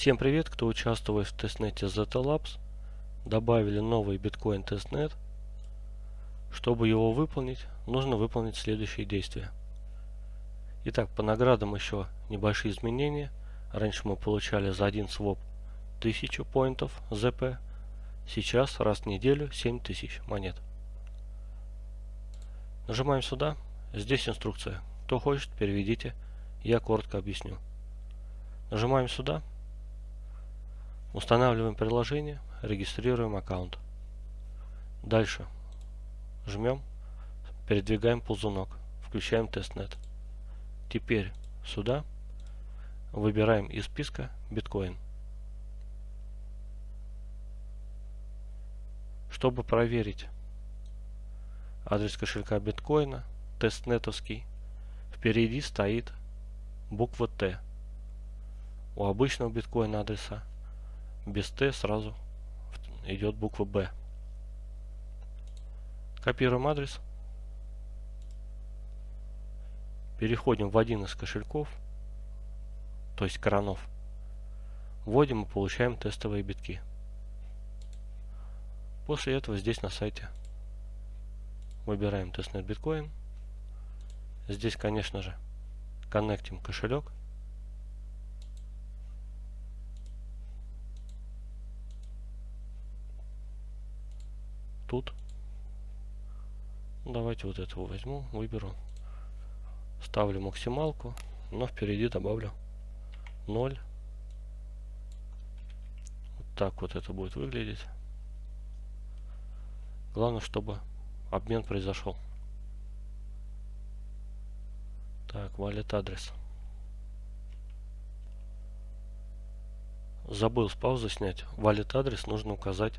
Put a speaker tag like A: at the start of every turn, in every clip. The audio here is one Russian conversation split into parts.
A: Всем привет, кто участвует в тестнете ZT Labs. Добавили новый биткоин testnet. Чтобы его выполнить, нужно выполнить следующие действия. Итак, по наградам еще небольшие изменения. Раньше мы получали за один своп 1000 поинтов ZP. Сейчас раз в неделю 7000 монет. Нажимаем сюда. Здесь инструкция. Кто хочет, переведите. Я коротко объясню. Нажимаем сюда. Устанавливаем приложение, регистрируем аккаунт. Дальше жмем, передвигаем ползунок, включаем тестнет. Теперь сюда выбираем из списка биткоин. Чтобы проверить адрес кошелька биткоина, тестнетовский, впереди стоит буква Т. У обычного биткоина адреса без Т сразу идет буква Б. Копируем адрес. Переходим в один из кошельков, то есть коронов. Вводим и получаем тестовые битки. После этого здесь на сайте выбираем тестнет биткоин. Здесь, конечно же, коннектим кошелек. Тут. Давайте вот этого возьму, выберу. Ставлю максималку, но впереди добавлю 0. Вот так вот это будет выглядеть. Главное, чтобы обмен произошел. Так, валит адрес. Забыл с паузы снять. Валит адрес нужно указать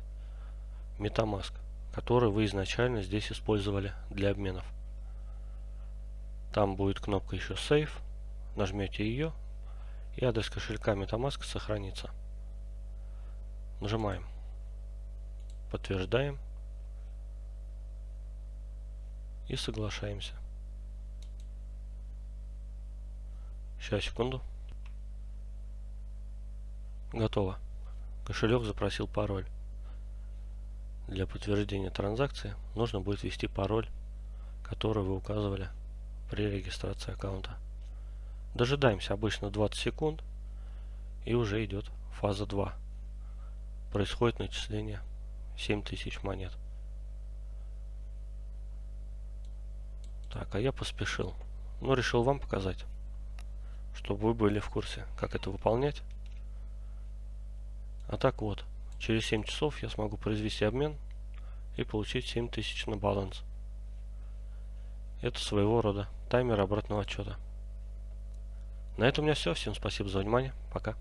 A: MetaMask который вы изначально здесь использовали для обменов. Там будет кнопка еще Save. Нажмете ее, и адрес кошелька MetaMask сохранится. Нажимаем. Подтверждаем. И соглашаемся. Сейчас, секунду. Готово. Кошелек запросил пароль. Для подтверждения транзакции нужно будет ввести пароль, который вы указывали при регистрации аккаунта. Дожидаемся обычно 20 секунд и уже идет фаза 2. Происходит начисление 7000 монет. Так, а я поспешил. Но решил вам показать, чтобы вы были в курсе, как это выполнять. А так вот, Через 7 часов я смогу произвести обмен и получить 7000 на баланс. Это своего рода таймер обратного отчета. На этом у меня все. Всем спасибо за внимание. Пока.